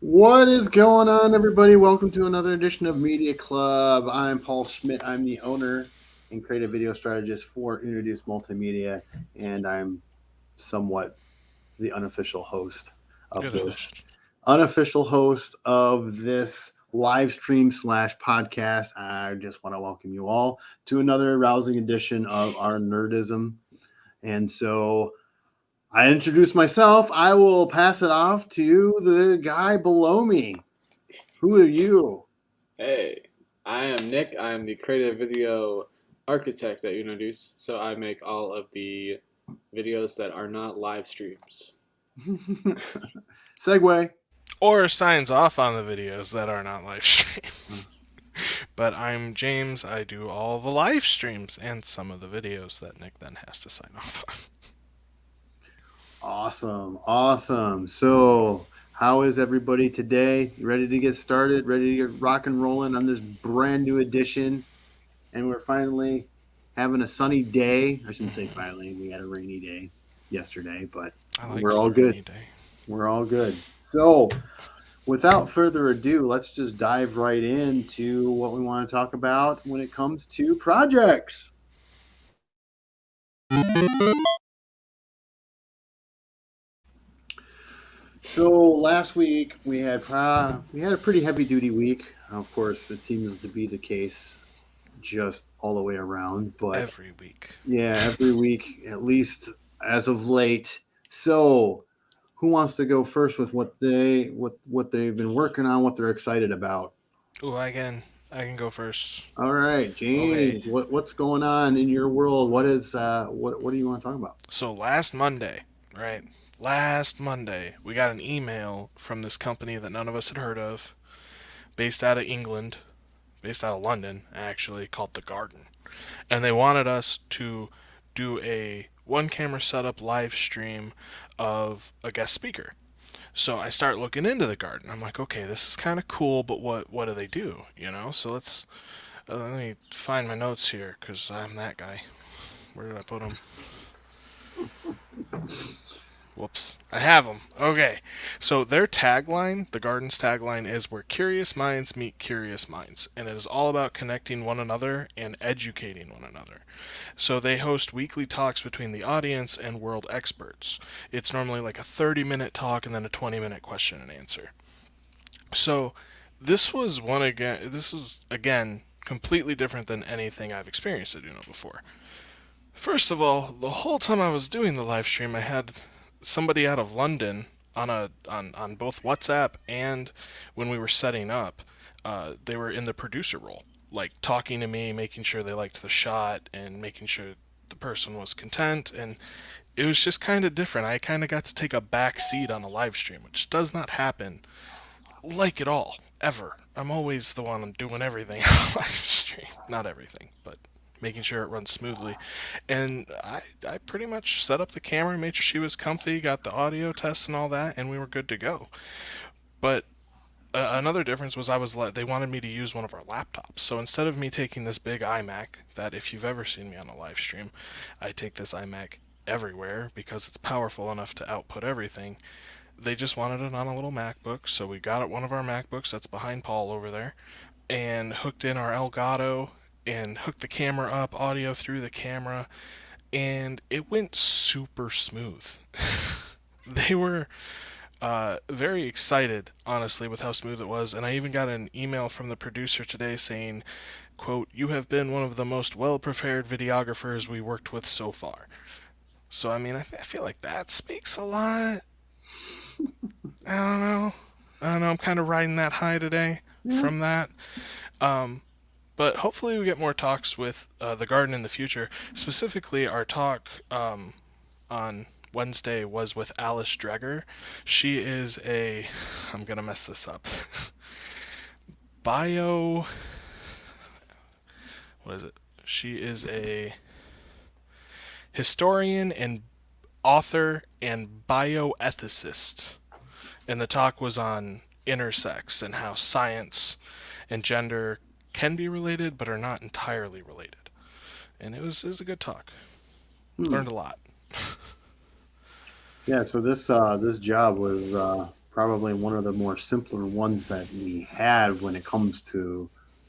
What is going on, everybody? Welcome to another edition of Media Club. I'm Paul Schmidt. I'm the owner and creative video strategist for Uno Deuce Multimedia, and I'm somewhat the unofficial host of You're this host. unofficial host of this live stream slash podcast. I just want to welcome you all to another rousing edition of our nerdism. And so I introduce myself. I will pass it off to the guy below me. Who are you? Hey, I am Nick. I am the creative video architect at Uno Deuce. So I make all of the videos that are not live streams. Segway. Or signs off on the videos that are not live streams. Hmm. but I'm James. I do all the live streams and some of the videos that Nick then has to sign off on. Awesome. Awesome. So, how is everybody today? You ready to get started? Ready to get rock and rolling on this brand new edition? And we're finally having a sunny day. I shouldn't say mm-hmm. finally. We had a rainy day yesterday, but I We're all good. Day. we're all good. So, without further ado, let's just dive right into what we want to talk about when it comes to projects. So last week we had uh, we had a pretty heavy duty week. Of course, it seems to be the case just all the way around. But Every week. yeah, every week, at least as of late. So, who wants to go first with what they what what they've been working on, what they're excited about? Oh, I can I can go first. All right, James, Okay. what what's going on in your world? What is uh what what do you want to talk about? So last Monday, right? Last Monday, we got an email from this company that none of us had heard of, based out of England, based out of London, actually, called The Garden. And they wanted us to do a one camera setup live stream of a guest speaker. So I start looking into the garden. I'm like, okay, this is kind of cool, but what what do they do? You know? So let's uh, let me find my notes here because I'm that guy. Where did I put them? Whoops. I have them. Okay. So their tagline, the garden's tagline is where curious minds meet curious minds, and it is all about connecting one another and educating one another. So they host weekly talks between the audience and world experts. It's normally like a 30 minute talk and then a 20 minute question and answer. So this was one again this is again completely different than anything I've experienced at Uno before. First of all, the whole time I was doing the live stream I had somebody out of London on a on, on both WhatsApp and when we were setting up, uh, they were in the producer role, like talking to me, making sure they liked the shot and making sure the person was content and it was just kind of different. I kind of got to take a back seat on a live stream, which does not happen like at all ever. I'm always the one doing everything on live stream, not everything, but making sure it runs smoothly. And I, I pretty much set up the camera, made sure she was comfy, got the audio tests and all that, and we were good to go. But uh, another difference was I was let they wanted me to use one of our laptops. So instead of me taking this big iMac, that if you've ever seen me on a live stream, I take this iMac everywhere because it's powerful enough to output everything. They just wanted it on a little MacBook, so we got it one of our MacBooks that's behind Paul over there, and hooked in our Elgato and hooked the camera up, audio through the camera, and it went super smooth. they were uh, very excited, honestly, with how smooth it was, and I even got an email from the producer today saying, "quote You have been one of the most well-prepared videographers we worked with so far." So I mean, I, th- I feel like that speaks a lot. I don't know. I don't know. I'm kind of riding that high today from that. Um, but hopefully we get more talks with uh, the garden in the future. Specifically, our talk um, on Wednesday was with Alice Dreger. She is a I'm gonna mess this up. Bio. What is it? She is a historian and author and bioethicist. And the talk was on intersex and how science and gender can be related but are not entirely related. And it was it was a good talk. Hmm. Learned a lot. Yeah, so this uh, this job was uh, probably one of the more simpler ones that we had when it comes to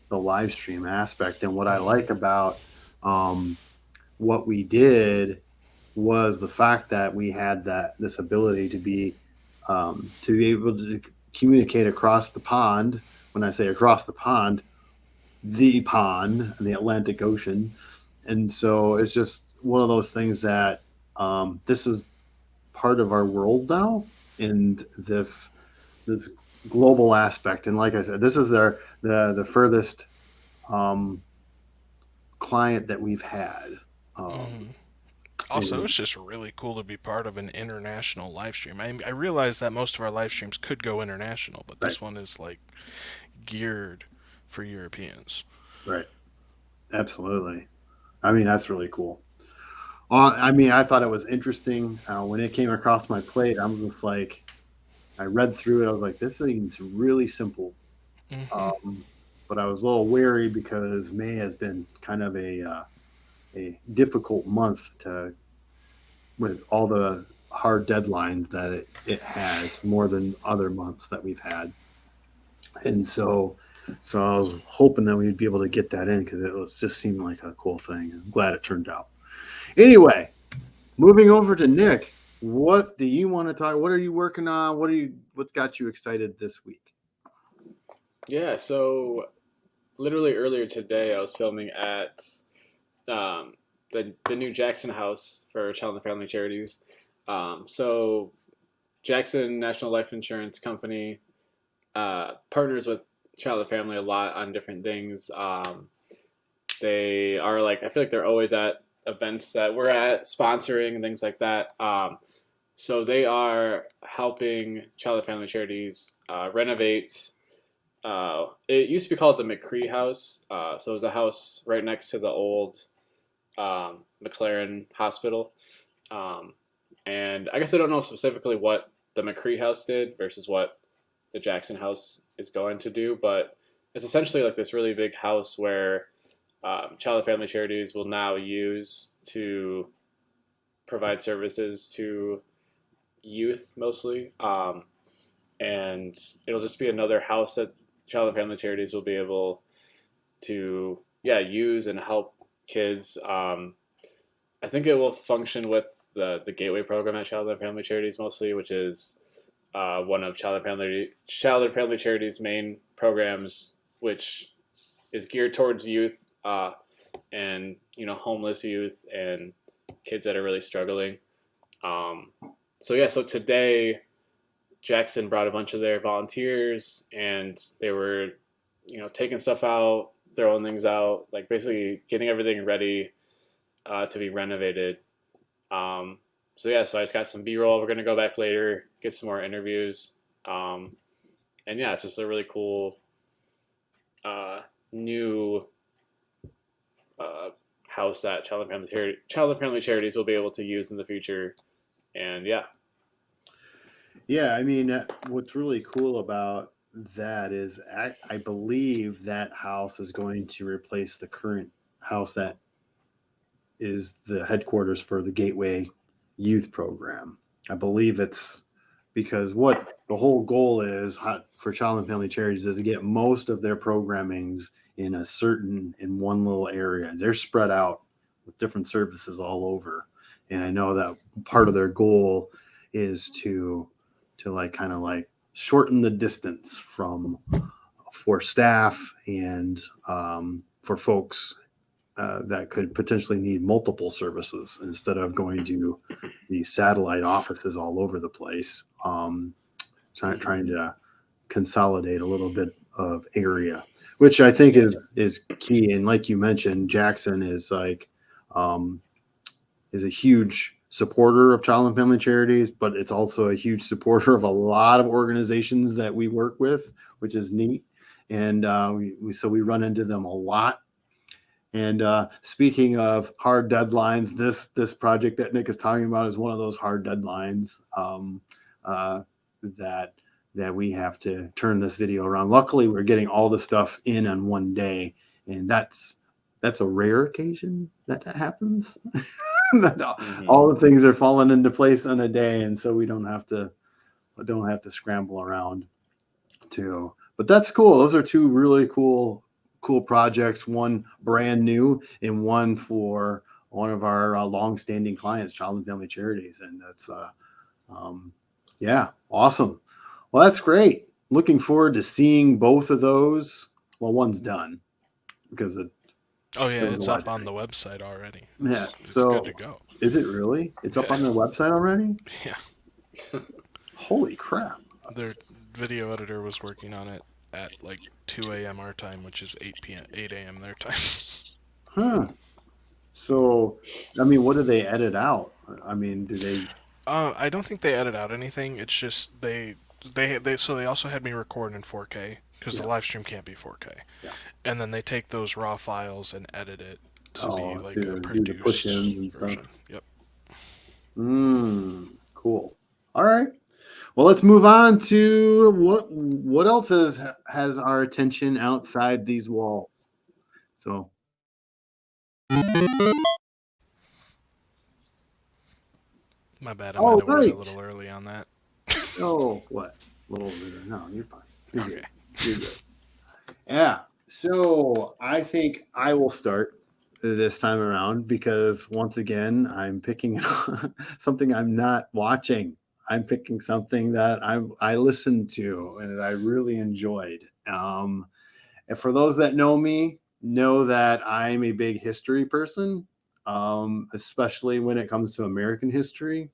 the live stream aspect. And what I Mhm. like about um, what we did was the fact that we had that this ability to be um, to be able to communicate across the pond. When I say across the pond, the pond, and the Atlantic Ocean, and so it's just one of those things that um, this is part of our world now, and this this global aspect. And like I said, this is their the the furthest um, client that we've had. Um, Mhm. Also, it's just really cool to be part of an international live stream. I, I realize that most of our live streams could go international, but this one is like geared for Europeans. Right. Absolutely. I mean, that's really cool. Uh, I mean, I thought it was interesting uh, when it came across my plate. I'm just like, I read through it. I was like, this seems really simple. Mhm. Um, but I was a little wary because May has been kind of a uh, a difficult month to with all the hard deadlines that it, it has more than other months that we've had. And so, so I was hoping that we'd be able to get that in because it was just seemed like a cool thing. I'm glad it turned out. Anyway, moving over to Nick, what do you want to talk? What are you working on? What are you? What's got you excited this week? Yeah, so literally earlier today, I was filming at um, the the new Jackson House for Child and Family Charities. Um, so Jackson National Life Insurance Company uh, partners with And Family a lot on different things. Um, they are like I feel like they're always at events that we're at, sponsoring and things like that. Um, so they are helping and Family Charities uh, renovate uh, it used to be called the McCree House. Uh, so it was a house right next to the old um, McLaren Hospital. Um, and I guess I don't know specifically what the McCree House did versus what the Jackson House is going to do, but it's essentially like this really big house where um, child and family charities will now use to provide services to youth mostly. Um, and it'll just be another house that child and family charities will be able to yeah use and help kids um, i think it will function with the, the gateway program at child and family charities mostly which is uh, one of child and family child and family charities main programs which is geared towards youth uh, and you know homeless youth and kids that are really struggling um, so yeah so today Jackson brought a bunch of their volunteers and they were, you know, taking stuff out, throwing things out, like basically getting everything ready uh, to be renovated. Um, so yeah, so I just got some B-roll. We're gonna go back later, get some more interviews, um, and yeah, it's just a really cool uh, new uh, house that child and family child and family charities will be able to use in the future. And yeah, Yeah, I mean, uh, what's really cool about that is I, I believe that house is going to replace the current house that is the headquarters for the Gateway Youth Program. I believe it's because what the whole goal is for Child and Family Charities is to get most of their programmings in a certain in one little area. They're spread out with different services all over, and I know that part of their goal is to to like kind of like shorten the distance from for staff and um, for folks uh, that could potentially need multiple services instead of going to the satellite offices all over the place. Um, trying trying to consolidate a little bit of area, which I think is is key. And like you mentioned, Jackson is like um, is a huge supporter of child and family charities, but it's also a huge supporter of a lot of organizations that we work with, which is neat. And uh, we, we so we run into them a lot. And uh, speaking of hard deadlines, this this project that Nick is talking about is one of those hard deadlines um, uh, that that we have to turn this video around. Luckily, we're getting all the stuff in on one day, and that's that's a rare occasion that that happens. that Mhm. all the things are falling into place on a day, and so we don't have to don't have to scramble around to. But that's cool. Those are two really cool cool projects. One brand new, and one for one of our uh, long-standing clients, Child and Family Charities, and that's uh, um, yeah, awesome. Well, that's great. Looking forward to seeing both of those. Well, one's done because it Oh yeah, it's up on the website already. yeah. It's So good to go. is it really? It's up Yeah. on their website already? Yeah. Holy crap. Their video editor was working on it at like 2 a.m. our time, which is 8 p.m. 8 a.m. their time. Huh. So, I mean, what do they edit out? I mean, do they? Uh, I don't think they edit out anything. It's just they they they so they also had me record in 4K because the live stream can't be 4K. Yeah. And then they take those raw files and edit it to Oh, be like a produced push-ins and stuff. version. Yep. Hmm. Cool. All right. Well, let's move on to what what else has has our attention outside these walls. So, My bad. I Oh, might have went a little early on that. oh, what? A little bit. No, you're fine. You're Okay. good. You're good. Yeah. So I think I will start this time around because once again I'm picking something I'm not watching. I'm picking something that I I listened to and I really enjoyed. Um, and for those that know me, know that I'm a big history person, um, especially when it comes to American history.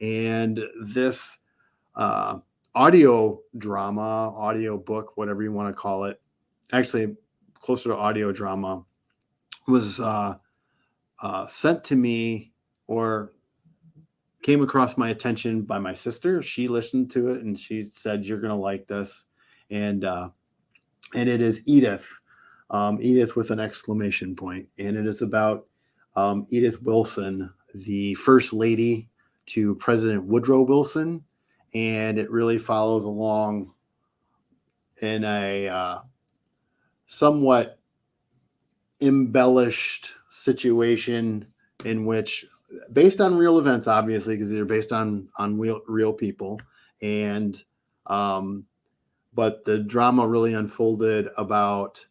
And this uh, audio drama, audio book, whatever you want to call it, actually closer to audio drama, was uh, uh, sent to me or came across my attention by my sister. She listened to it and she said, "You're gonna like this," and uh, and it is Edith, um, Edith with an exclamation point. point, and it is about um, Edith Wilson, the first lady to President Woodrow Wilson, and it really follows along in a uh, somewhat embellished situation in which based on real events obviously because they're based on on real, real people. And um but the drama really unfolded about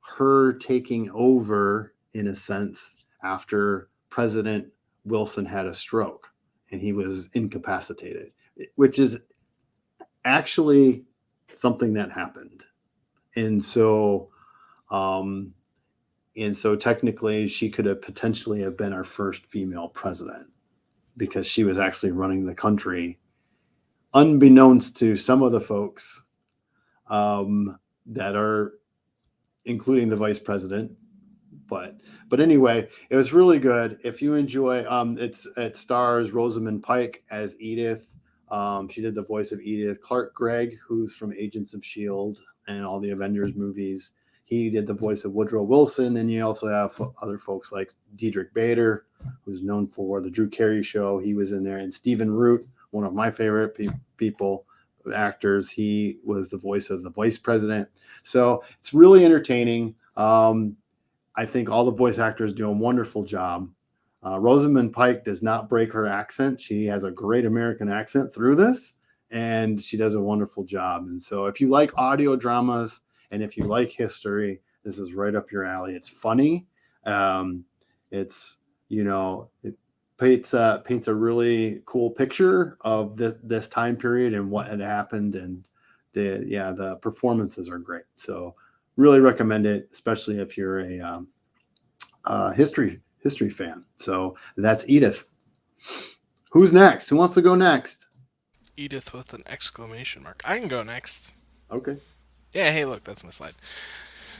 her taking over in a sense after president wilson had a stroke and he was incapacitated which is actually something that happened. And so um and so technically she could have potentially have been our first female president because she was actually running the country unbeknownst to some of the folks um, that are including the vice president. But but anyway it was really good. If you enjoy um it's it stars rosamund pike as edith. Um, she did the voice of edith clark gregg who's from agents of shield and all the avengers movies he did the voice of Woodrow Wilson. And you also have other folks like Diedrich Bader, who's known for the Drew Carey show. He was in there. And Stephen Root, one of my favorite pe- people, actors, he was the voice of the vice president. So it's really entertaining. Um, I think all the voice actors do a wonderful job. Uh, Rosamund Pike does not break her accent. She has a great American accent through this, and she does a wonderful job. And so, if you like audio dramas, and if you like history, this is right up your alley. It's funny. Um, it's you know it paints uh, paints a really cool picture of this this time period and what had happened. And the yeah the performances are great. So really recommend it, especially if you're a um, uh, history history fan. So that's Edith. Who's next? Who wants to go next? Edith with an exclamation mark. I can go next. Okay. Yeah, hey, look, that's my slide.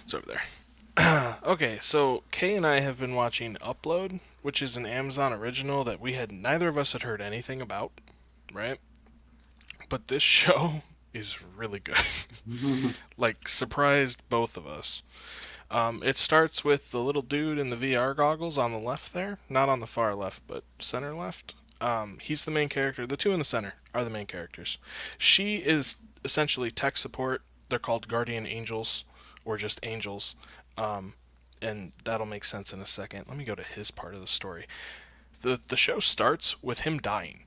It's over there. okay, so Kay and I have been watching Upload, which is an Amazon original that we had neither of us had heard anything about, right? But this show is really good. like surprised both of us. Um, it starts with the little dude in the VR goggles on the left there, not on the far left, but center left. Um, he's the main character. The two in the center are the main characters. She is essentially tech support. They're called guardian angels, or just angels. Um, and that'll make sense in a second. Let me go to his part of the story. the The show starts with him dying,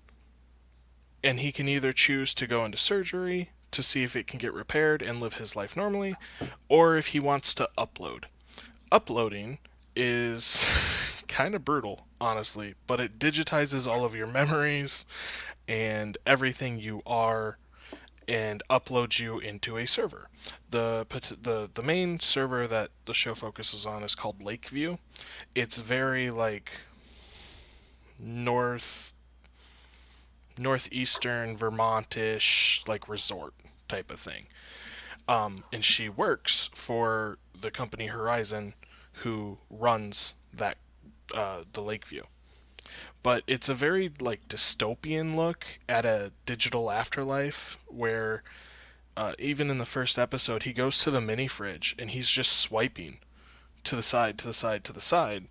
and he can either choose to go into surgery to see if it can get repaired and live his life normally, or if he wants to upload. Uploading is kind of brutal, honestly, but it digitizes all of your memories and everything you are and uploads you into a server. The, the the main server that the show focuses on is called Lakeview. It's very like north northeastern Vermontish like resort type of thing. Um, and she works for the company Horizon, who runs that uh, the Lakeview. But it's a very like dystopian look at a digital afterlife where uh, even in the first episode he goes to the mini fridge and he's just swiping to the side, to the side, to the side,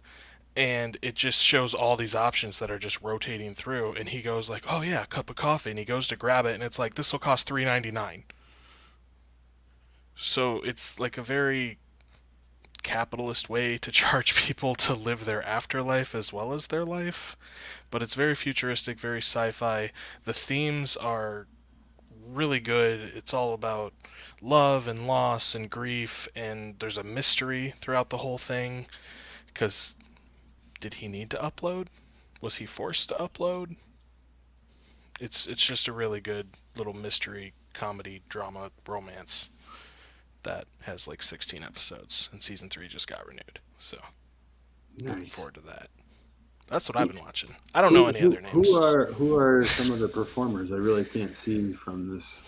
and it just shows all these options that are just rotating through. And he goes like oh yeah a cup of coffee. And he goes to grab it and it's like this will cost 3.99 so it's like a very capitalist way to charge people to live their afterlife as well as their life but it's very futuristic very sci-fi the themes are really good it's all about love and loss and grief and there's a mystery throughout the whole thing because did he need to upload? Was he forced to upload? It's it's just a really good little mystery comedy drama romance that has like 16 episodes and season 3 just got renewed. So nice. looking forward to that. That's what I've been watching. I don't who, know any who, other names. Who are who are some of the performers? I really can't see from this.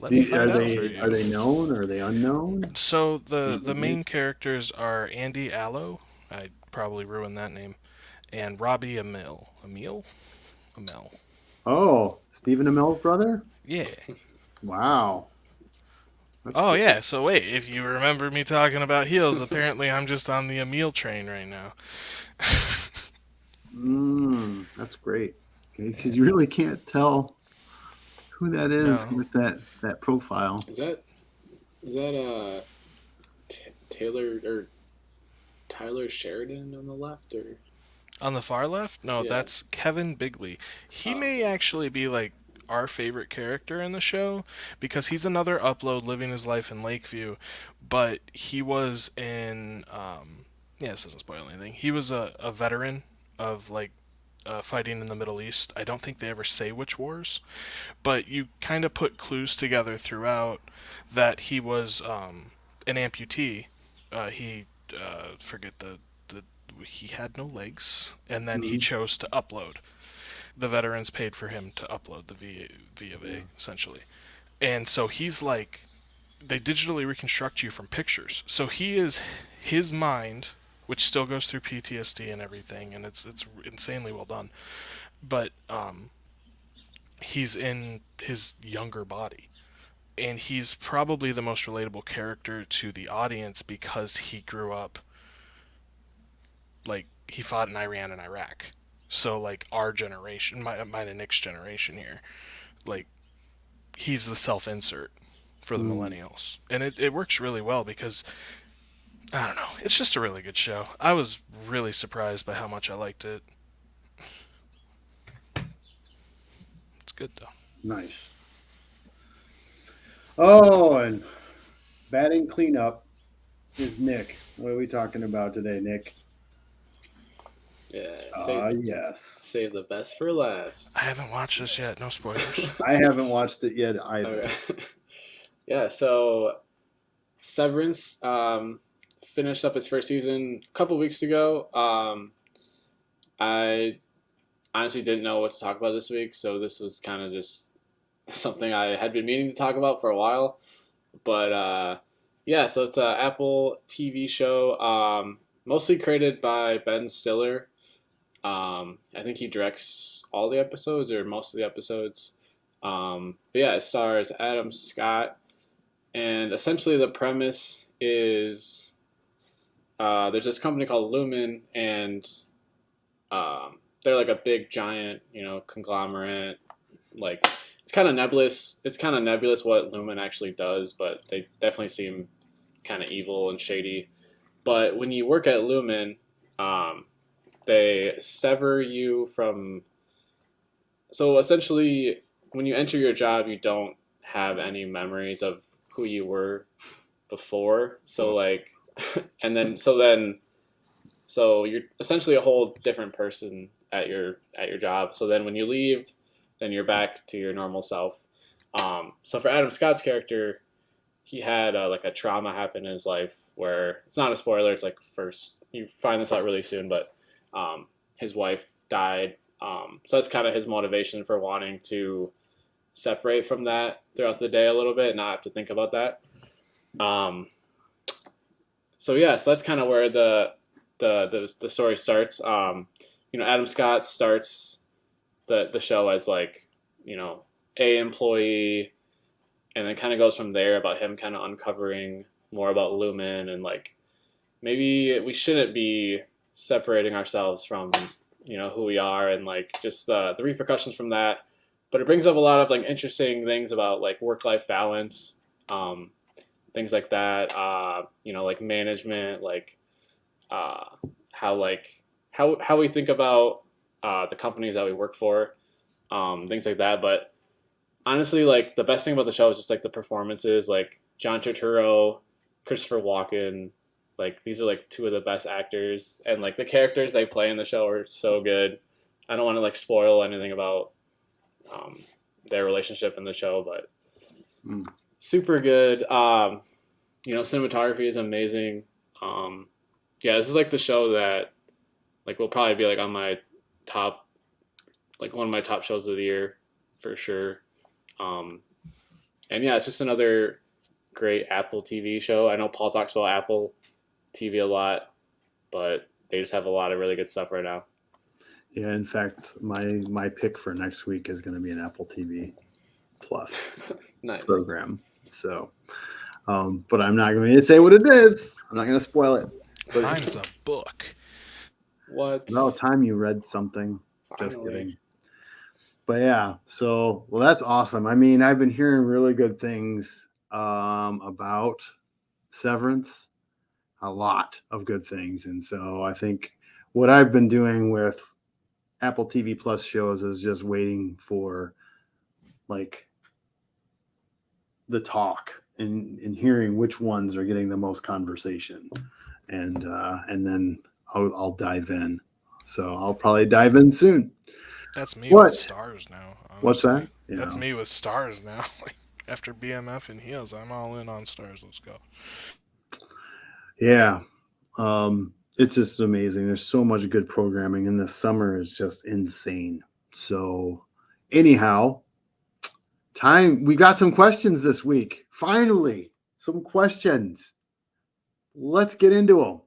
Let me find are they are they known? Or are they unknown? So the the main characters are Andy Allo. I probably ruined that name. And Robbie Amell. Emil? Amell. Oh, Stephen Amell's brother? Yeah. Wow. That's oh, cool. yeah. So, wait, if you remember me talking about heels, apparently I'm just on the Amell train right now. Mmm, that's great. Because you really can't tell who that is no. with that, that profile. Is that, is that, uh, T- Taylor, or Tyler Sheridan on the left, or on the far left? No, yeah. that's Kevin Bigley. He oh. may actually be like our favorite character in the show because he's another upload living his life in Lakeview, but he was in um, yeah, this doesn't spoil anything. He was a, a veteran of like uh, fighting in the Middle East. I don't think they ever say which wars, but you kind of put clues together throughout that he was um, an amputee. Uh, he uh, forget the, the he had no legs, and then mm-hmm. he chose to upload. The veterans paid for him to upload the v, V of A yeah. essentially, and so he's like, they digitally reconstruct you from pictures. So he is his mind, which still goes through PTSD and everything, and it's it's insanely well done, but um, he's in his younger body and he's probably the most relatable character to the audience because he grew up like he fought in Iran and Iraq. So like our generation, my mine and Nick's generation here, like he's the self-insert for the mm. millennials, and it it works really well because I don't know, it's just a really good show. I was really surprised by how much I liked it. It's good though. Nice. Oh, and batting cleanup is Nick. What are we talking about today, Nick? Yeah. Save, uh, yes. Save the best for last. I haven't watched this yet. No spoilers. I haven't watched it yet either. Okay. yeah. So, Severance um, finished up its first season a couple weeks ago. Um, I honestly didn't know what to talk about this week, so this was kind of just something I had been meaning to talk about for a while. But uh, yeah, so it's an Apple TV show, um, mostly created by Ben Stiller. Um, I think he directs all the episodes or most of the episodes. Um, but yeah, it stars Adam Scott, and essentially the premise is uh, there's this company called Lumon, and um, they're like a big giant, you know, conglomerate, like it's kind of nebulous. It's kind of nebulous what Lumon actually does, but they definitely seem kind of evil and shady. but when you work at Lumon, um, they sever you from. So essentially, when you enter your job, you don't have any memories of who you were before. So like, and then so then, so you're essentially a whole different person at your at your job. So then when you leave, then you're back to your normal self. Um, so for Adam Scott's character, he had uh, like a trauma happen in his life where it's not a spoiler. It's like first you find this out really soon, but um, his wife died. Um, so that's kind of his motivation for wanting to separate from that throughout the day a little bit, and not have to think about that. Um, so yeah, so that's kind of where the, the the the story starts. Um, you know, Adam Scott starts the the show as like you know a employee, and then kind of goes from there about him kind of uncovering more about Lumon and like maybe we shouldn't be separating ourselves from you know who we are and like just uh, the repercussions from that. But it brings up a lot of like interesting things about like work life balance um, things like that uh, you know like management like uh, how like how how we think about uh, the companies that we work for um, things like that. But honestly like the best thing about the show is just like the performances. Like john turturro christopher walken like these are like two of the best actors and like the characters they play in the show are so good i don't want to like spoil anything about um, their relationship in the show, but Mm. super good. Um, you know, cinematography is amazing. Um, yeah, this is like the show that like will probably be like on my top, like one of my top shows of the year for sure. Um, and yeah, it's just another great Apple TV show. I know Paul talks about Apple TV a lot, but they just have a lot of really good stuff right now. Yeah, in fact, my my pick for next week is going to be an Apple TV Plus nice. program. So, um, but I'm not going to say what it is. I'm not going to spoil it. But Mine's a book. What? no time you read something. Just kidding. But yeah, so well, that's awesome. I mean, I've been hearing really good things um, about Severance, a lot of good things, and so I think what I've been doing with Apple TV Plus shows is just waiting for like the talk and, and hearing which ones are getting the most conversation, and uh, and then I'll, I'll dive in. So I'll probably dive in soon. That's me What? with Starz now. What's honestly. that? That's me with Starz now. After BMF and heels, I'm all in on Starz. Let's go. Yeah. Um, it's just amazing. There's so much good programming, and this summer is just insane. So, anyhow, time we got some questions this week. Finally, some questions. Let's get into them.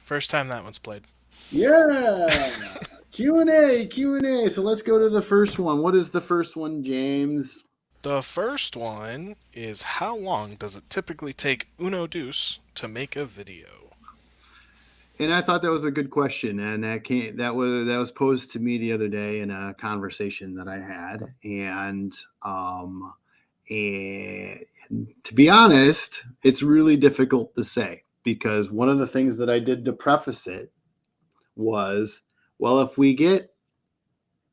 First time that one's played. Yeah. Q and A, Q and A. So let's go to the first one. What is the first one, James? The first one is how long does it typically take Uno Deuce to make a video? And I thought that was a good question, and that came that was that was posed to me the other day in a conversation that I had, and um, and to be honest, it's really difficult to say because one of the things that I did to preface it was, well, if we get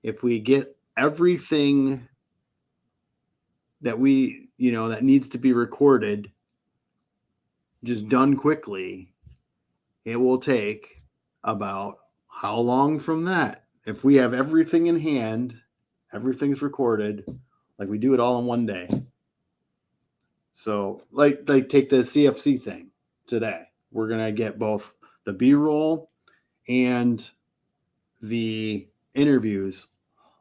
if we get everything that we you know that needs to be recorded just done quickly it will take about how long from that? If we have everything in hand everything's recorded like we do it all in one day. So like like take the cfc thing today. We're gonna get both the b-roll and the interviews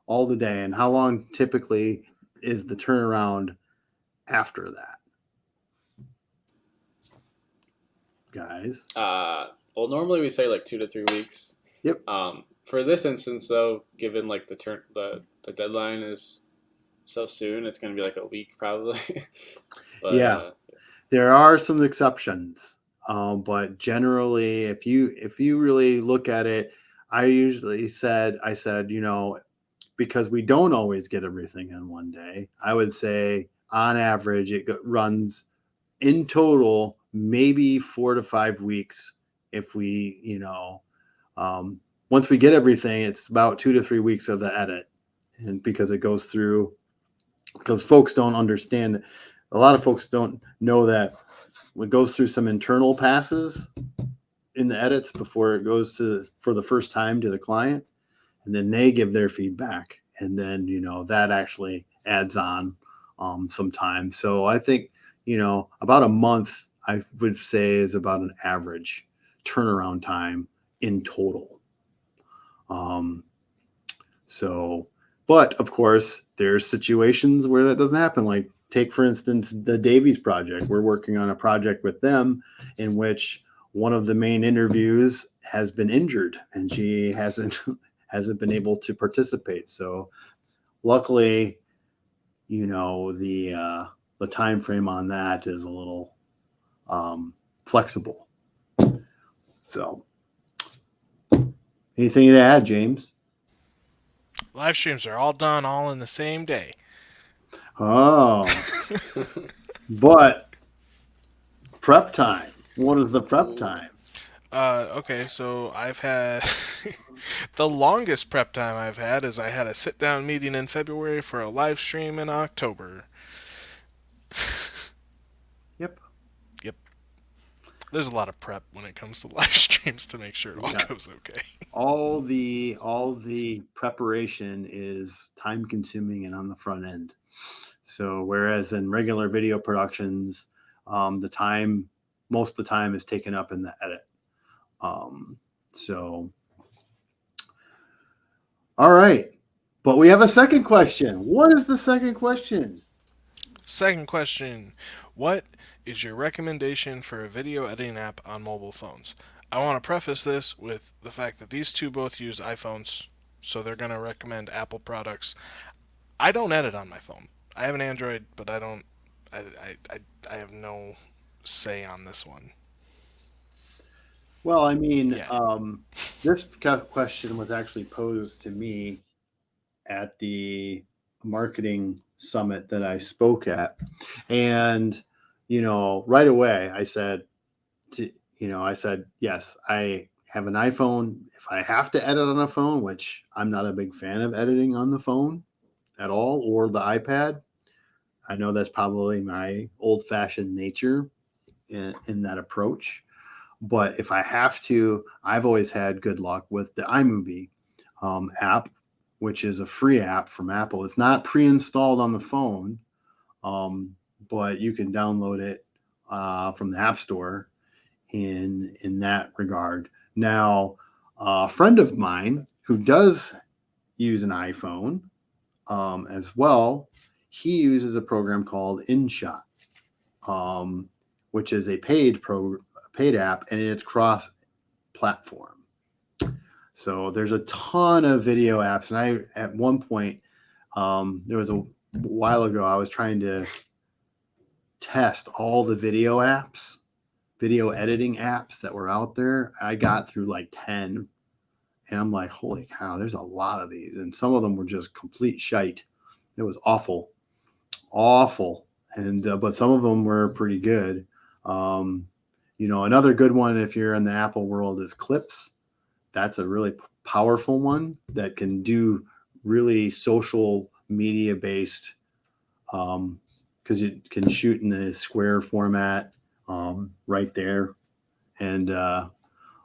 all the day. And how long typically is the turnaround after that guys Uh, well, normally we say like two to three weeks. Yep. Um, for this instance, though, given like the turn the the deadline is so soon, it's going to be like a week probably. but, Yeah. Uh, there are some exceptions um, but generally if you if you really look at it i usually said i said you know because we don't always get everything in one day. I would say on average, it runs in total maybe four to five weeks if we, you know, um, once we get everything, it's about two to three weeks of the edit, and because it goes through, because folks don't understand, a lot of folks don't know that it goes through some internal passes in the edits before it goes to for the first time to the client, and then they give their feedback, and then you know that actually adds on um, some time. So I think you know about a month I would say is about an average turnaround time in total. Um, so, but of course, there's situations where that doesn't happen. Like, take for instance the Davies project. We're working on a project with them in which one of the main interviews has been injured and she hasn't hasn't been able to participate. So, luckily, you know the uh, the time frame on that is a little um, flexible. So, anything to add, James? Live streams are all done all in the same day. Oh, but prep time. What is the prep time? Uh, okay, so I've had the longest prep time I've had is I had a sit down meeting in February for a live stream in October. Yep. Yep. There's a lot of prep when it comes to live streams to make sure it all Yeah. goes okay. All the all the preparation is time consuming and on the front end. So whereas in regular video productions, um, the time most of the time is taken up in the edit. Um, so all right. But we have a second question. What is the second question? Second question What is your recommendation for a video editing app on mobile phones? I want to preface this with the fact that these two both use iPhones, so they're going to recommend Apple products. I don't edit on my phone. I have an Android, but I don't. I, I, I, I have no say on this one. Well, I mean, Yeah. um, this question was actually posed to me at the marketing summit that I spoke at. And, you know, right away I said, to, you know, I said, yes, I have an iPhone. If I have to edit on a phone, which I'm not a big fan of editing on the phone at all or the iPad, I know that's probably my old fashioned nature in, in that approach. But if I have to, I've always had good luck with the iMovie um, app, which is a free app from Apple. It's not pre-installed on the phone, um, but you can download it uh, from the App Store. In in that regard, now a friend of mine who does use an iPhone um, as well, he uses a program called InShot, um, which is a paid pro paid app and it's cross platform. So there's a ton of video apps. And I, at one point, um, there was a while ago, I was trying to test all the video apps, video editing apps that were out there. I got through like 10 and I'm like, holy cow, there's a lot of these. And some of them were just complete shite. It was awful, awful. And, uh, but some of them were pretty good. Um, you know, another good one if you're in the Apple world is Clips. That's a really powerful one that can do really social media based um because it can shoot in the square format um right there. And uh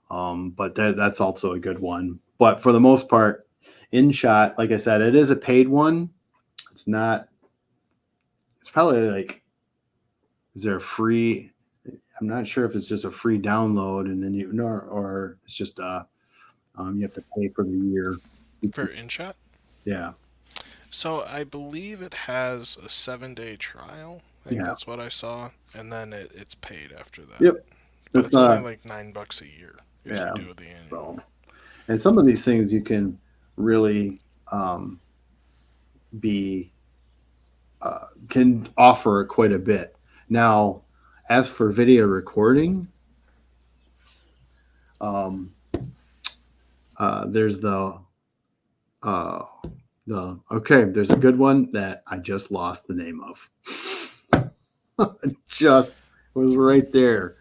um but that, that's also a good one. But for the most part InShot like i said it is a paid one. It's not it's probably like is there a free I'm not sure if it's just a free download and then you nor or it's just uh um you have to pay for the year. For InShot? Yeah. So I believe it has a seven day trial. I think Yeah. that's what I saw. And then it, it's paid after that. Yep. But It's it's only like nine bucks a year if Yeah. you do the annual. so and some of these things you can really um be uh, can offer quite a bit. Now, as for video recording, um, uh, there's the uh, the okay. There's a good one that I just lost the name of. just was right there.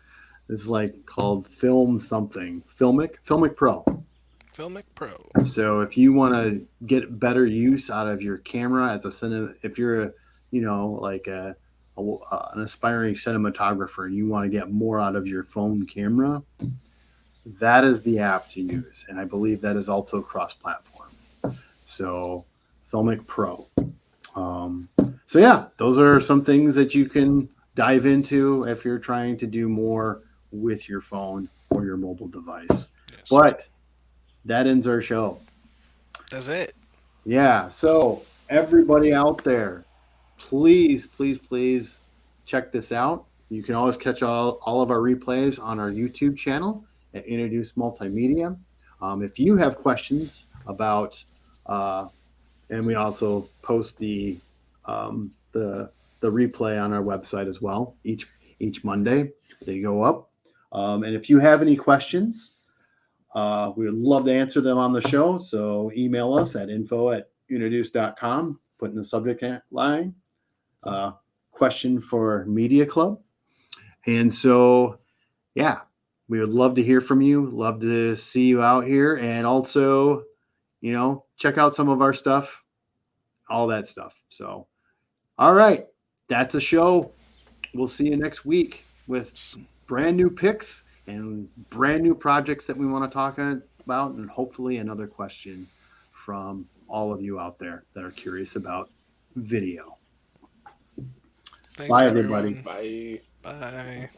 It's like called Film something. Filmic, Filmic Pro. Filmic Pro. So if you want to get better use out of your camera as a cine, if you're a, you know, like a, a uh, an aspiring cinematographer and you want to get more out of your phone camera, that is the app to use, and I believe that is also cross-platform. So Filmic Pro. Um, so yeah, those are some things that you can dive into if you're trying to do more with your phone or your mobile device. Yes. But that ends our show. That's it. Yeah. So everybody out there, please, please, please check this out. You can always catch all, all of our replays on our YouTube channel at Introduce Multimedia. Um, if you have questions about, uh, and we also post the um, the the replay on our website as well each each Monday. They go up. Um, and if you have any questions, uh, we would love to answer them on the show. So email us at info at introduce.com, put in the subject line, uh, question for Media Club. And so, yeah, we would love to hear from you. Love to see you out here. And also, you know, check out some of our stuff, all that stuff. So, all right, that's a show. We'll see you next week with brand new picks and brand new projects that we want to talk about, and hopefully another question from all of you out there that are curious about video. Thanks, Bye, everyone. everybody. Bye. Bye.